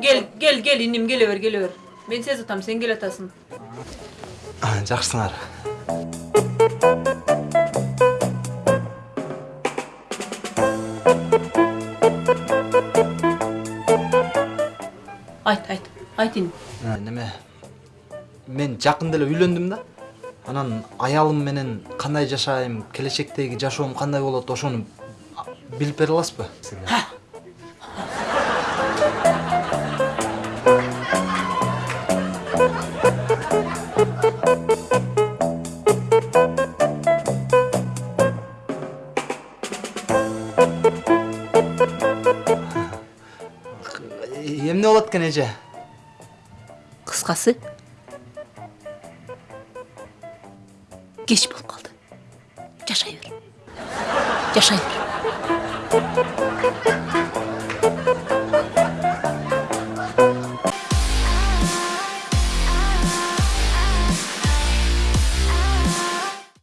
Gel, gel, gel indim gele ver, gele ver. Ben sez atam, sen gel atasın. жакшысыңар Ayt, ayt, ayt indim. неме мен жакында эле үйлөндүм да анан аялым менен кандай жашайм келечектеги жашоом кандай болот ошону билип бере аласызбы эмне болот экен эже Кыскасы кеч болуп калды. Жашай бер. Жашай бер.